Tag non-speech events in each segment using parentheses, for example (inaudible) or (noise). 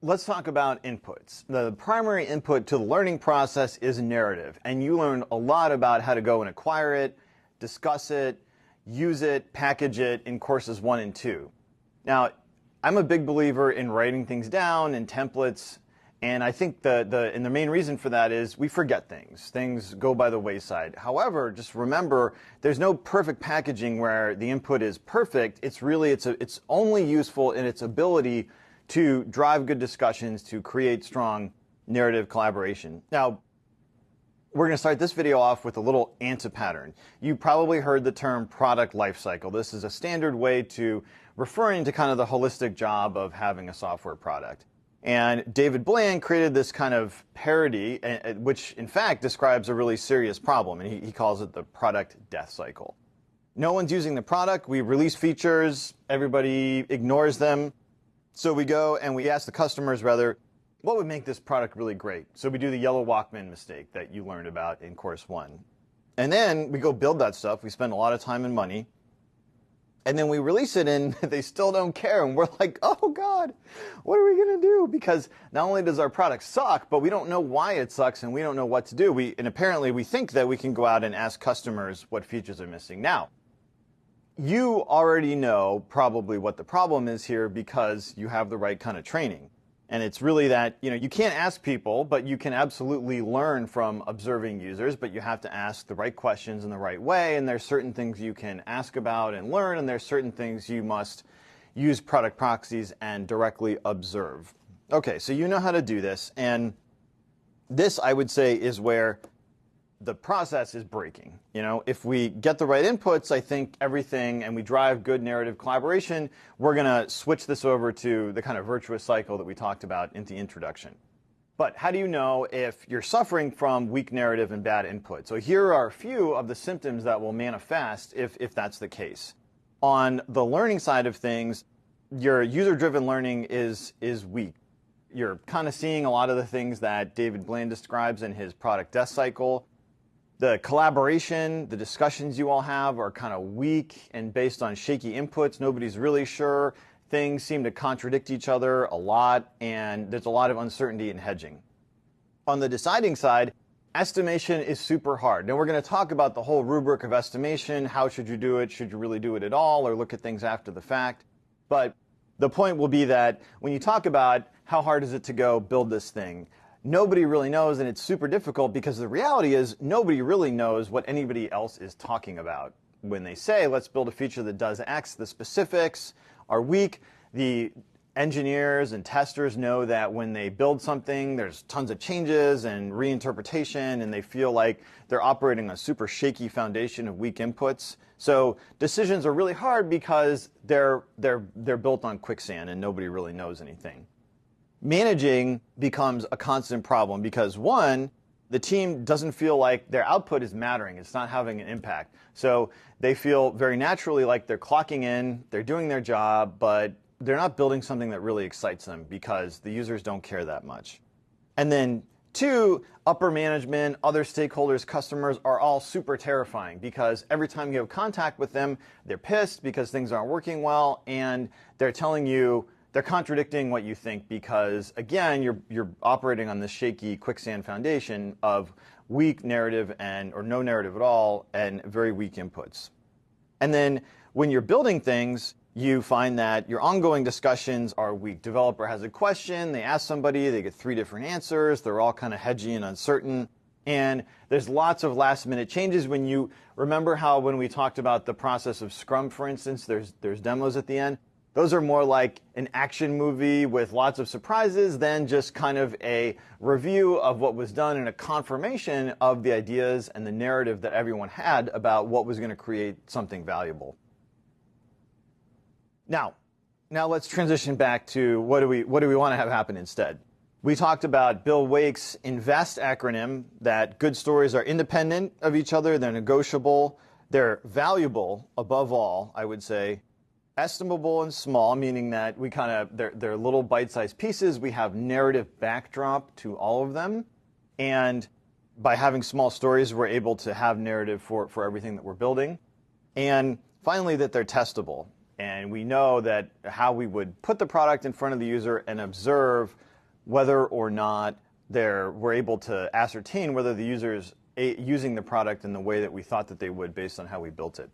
Let's talk about inputs. The primary input to the learning process is narrative, and you learn a lot about how to go and acquire it, discuss it, use it, package it in courses one and two. Now, I'm a big believer in writing things down in templates, and I think the, the, and the main reason for that is we forget things. Things go by the wayside. However, just remember, there's no perfect packaging where the input is perfect. It's really, it's, a, it's only useful in its ability to drive good discussions, to create strong narrative collaboration. Now, we're going to start this video off with a little anti-pattern. You probably heard the term product lifecycle. This is a standard way to referring to kind of the holistic job of having a software product. And David Bland created this kind of parody, eh, eh, which in fact describes a really serious problem, and he calls it the product death cycle. No one's using the product. We release features. Everybody ignores them. So we go and we ask the customers rather, what would make this product really great? So we do the yellow Walkman mistake that you learned about in course one. And then we go build that stuff. We spend a lot of time and money. And then we release it and (laughs) they still don't care. And we're like, oh God, what are we going to do? Because not only does our product suck, but we don't know why it sucks and we don't know what to do. We, and apparently we think that we can go out and ask customers what features are missing. Now, you already know probably what the problem is here because you have the right kind of training. And it's really that, you know, you can't ask people, but you can absolutely learn from observing users, but you have to ask the right questions in the right way. And there's certain things you can ask about and learn, and there's certain things you must use product proxies and directly observe. Okay, so you know how to do this. And this, I would say, is where the process is breaking. You know, if we get the right inputs, I think everything, and we drive good narrative collaboration, we're going to switch this over to the kind of virtuous cycle that we talked about in the introduction. But how do you know if you're suffering from weak narrative and bad input? So here are a few of the symptoms that will manifest if, if that's the case. On the learning side of things, your user-driven learning is, is weak. You're kind of seeing a lot of the things that David Bland describes in his product death cycle the collaboration, the discussions you all have are kind of weak and based on shaky inputs. Nobody's really sure. Things seem to contradict each other a lot, and there's a lot of uncertainty in hedging. On the deciding side, estimation is super hard. Now, we're going to talk about the whole rubric of estimation. How should you do it? Should you really do it at all, or look at things after the fact? But the point will be that when you talk about how hard is it to go build this thing, nobody really knows, and it's super difficult because the reality is nobody really knows what anybody else is talking about. When they say, let's build a feature that does X, the specifics are weak. The engineers and testers know that when they build something, there's tons of changes and reinterpretation, and they feel like they're operating on a super shaky foundation of weak inputs. So decisions are really hard because they're, they're, they're built on quicksand and nobody really knows anything managing becomes a constant problem because one, the team doesn't feel like their output is mattering. It's not having an impact. So they feel very naturally like they're clocking in, they're doing their job, but they're not building something that really excites them because the users don't care that much. And then two, upper management, other stakeholders, customers are all super terrifying because every time you have contact with them, they're pissed because things aren't working well and they're telling you, they're contradicting what you think because again you're you're operating on this shaky quicksand foundation of weak narrative and or no narrative at all and very weak inputs. And then when you're building things, you find that your ongoing discussions are weak. Developer has a question, they ask somebody, they get three different answers, they're all kind of hedgy and uncertain. And there's lots of last minute changes when you remember how when we talked about the process of Scrum, for instance, there's there's demos at the end. Those are more like an action movie with lots of surprises than just kind of a review of what was done and a confirmation of the ideas and the narrative that everyone had about what was going to create something valuable. Now, now let's transition back to what do we what do we want to have happen instead? We talked about Bill Wake's INVEST acronym that good stories are independent of each other, they're negotiable, they're valuable above all, I would say, estimable and small, meaning that we kind of, they're, they're little bite-sized pieces. We have narrative backdrop to all of them. And by having small stories, we're able to have narrative for, for everything that we're building. And finally, that they're testable. And we know that how we would put the product in front of the user and observe whether or not they're, we're able to ascertain whether the user is eh, using the product in the way that we thought that they would based on how we built it.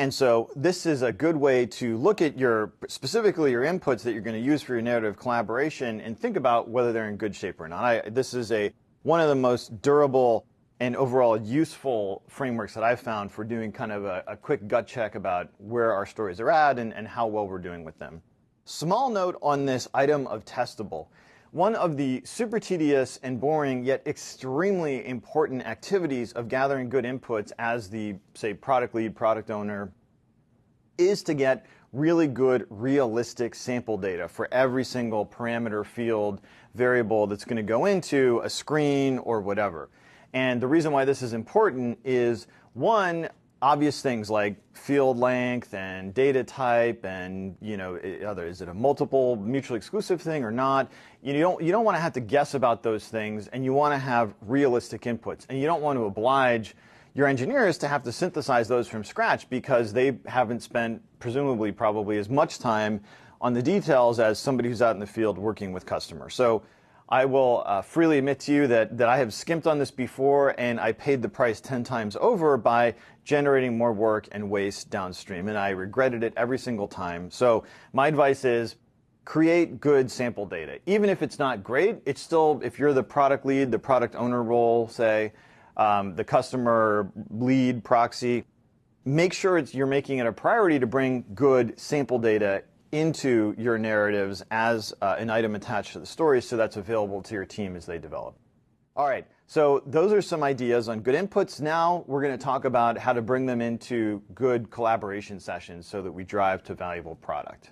And so this is a good way to look at your, specifically your inputs that you're going to use for your narrative collaboration and think about whether they're in good shape or not. I, this is a, one of the most durable and overall useful frameworks that I've found for doing kind of a, a quick gut check about where our stories are at and, and how well we're doing with them. Small note on this item of testable. One of the super tedious and boring yet extremely important activities of gathering good inputs as the, say, product lead, product owner, is to get really good, realistic sample data for every single parameter, field, variable that's going to go into a screen or whatever. And the reason why this is important is one, obvious things like field length and data type and you know other is it a multiple mutually exclusive thing or not? You don't you don't want to have to guess about those things and you want to have realistic inputs and you don't want to oblige your engineers to have to synthesize those from scratch because they haven't spent presumably probably as much time on the details as somebody who's out in the field working with customers. So I will uh, freely admit to you that, that I have skimped on this before and I paid the price 10 times over by generating more work and waste downstream. And I regretted it every single time. So my advice is create good sample data. Even if it's not great, it's still, if you're the product lead, the product owner role, say, um, the customer lead proxy, make sure it's you're making it a priority to bring good sample data into your narratives as uh, an item attached to the story so that's available to your team as they develop. All right, so those are some ideas on good inputs. Now we're going to talk about how to bring them into good collaboration sessions so that we drive to valuable product.